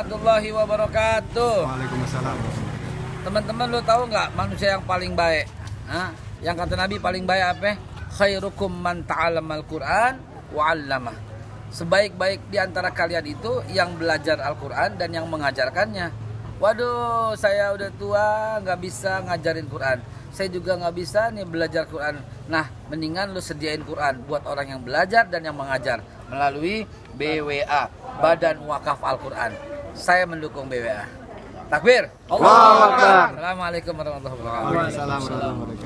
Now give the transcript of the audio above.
warahmatullahi wabarakatuh. Waalaikumsalam. Teman-teman lo tahu nggak manusia yang paling baik? Hah? Yang kata Nabi paling baik apa? Khairukum man ta'allamal Qur'an wa 'allamah. Sebaik-baik di antara kalian itu yang belajar Al-Qur'an dan yang mengajarkannya. Waduh, saya udah tua nggak bisa ngajarin Quran. Saya juga nggak bisa nih belajar Quran. Nah, mendingan lu sediain Quran buat orang yang belajar dan yang mengajar melalui BWA, Badan Wakaf Al-Quran. Saya mendukung BWA. Takbir. Akbar. Assalamualaikum warahmatullahi wabarakatuh. Waalaikumsalam warahmatullahi wabarakatuh.